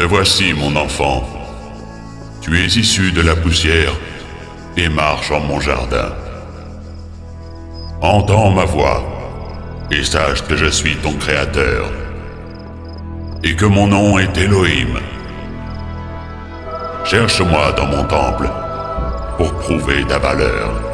Te voici, mon enfant. Tu es issu de la poussière et marche en mon jardin. Entends ma voix et sache que je suis ton créateur et que mon nom est Elohim. Cherche-moi dans mon temple pour prouver ta valeur.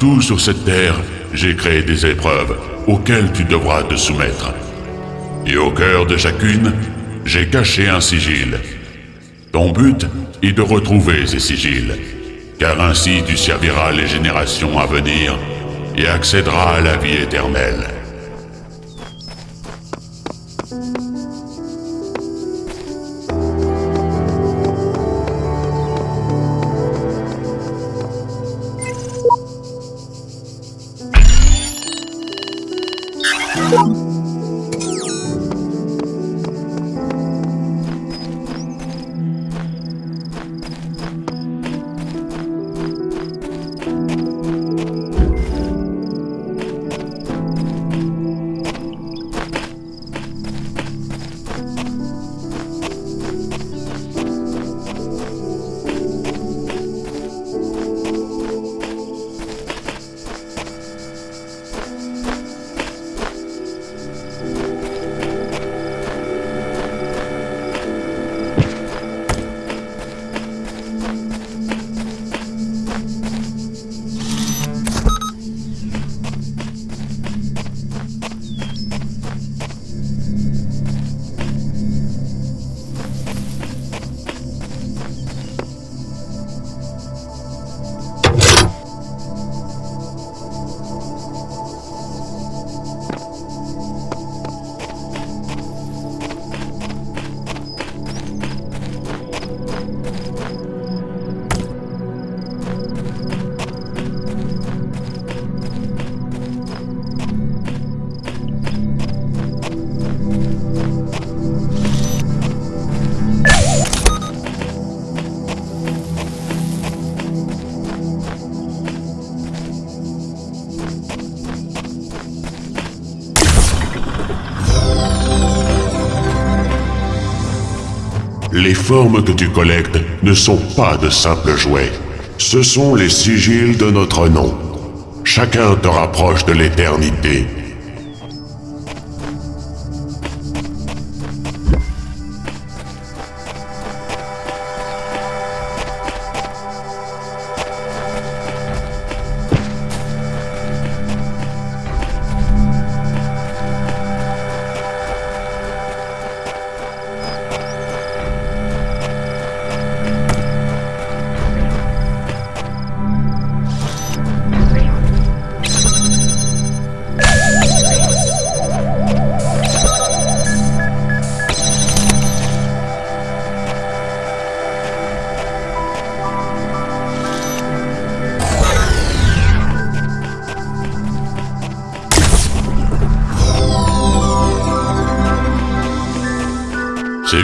Partout sur cette terre, j'ai créé des épreuves auxquelles tu devras te soumettre. Et au cœur de chacune, j'ai caché un sigil. Ton but est de retrouver ces sigils, car ainsi tu serviras les générations à venir et accéderas à la vie éternelle. Oh! Les formes que tu collectes ne sont pas de simples jouets. Ce sont les sigils de notre nom. Chacun te rapproche de l'éternité.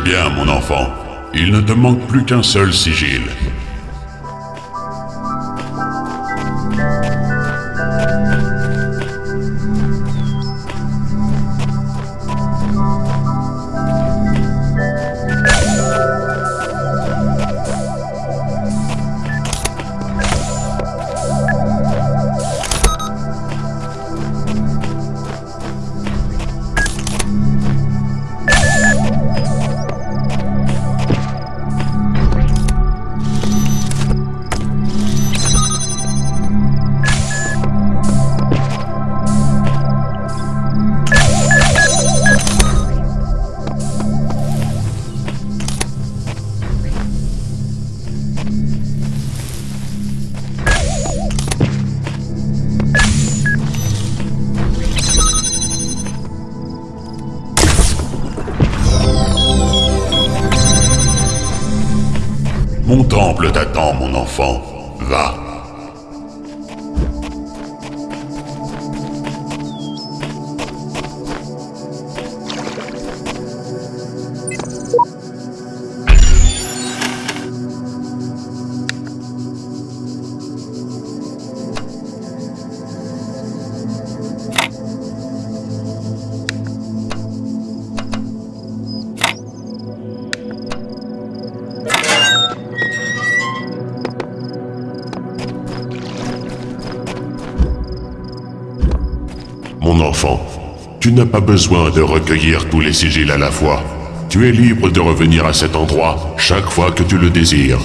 Bien, mon enfant. Il ne te manque plus qu'un seul sigil. Mon temple t'attend, mon enfant. Va. Tu n'as pas besoin de recueillir tous les sigils à la fois. Tu es libre de revenir à cet endroit chaque fois que tu le désires.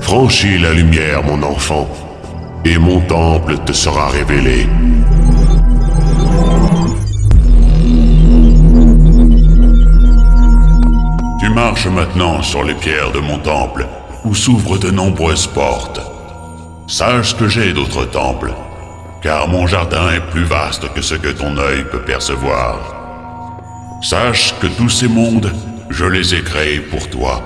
Franchis la lumière, mon enfant, et mon temple te sera révélé. Maintenant sur les pierres de mon temple, où s'ouvrent de nombreuses portes. Sache que j'ai d'autres temples, car mon jardin est plus vaste que ce que ton œil peut percevoir. Sache que tous ces mondes, je les ai créés pour toi,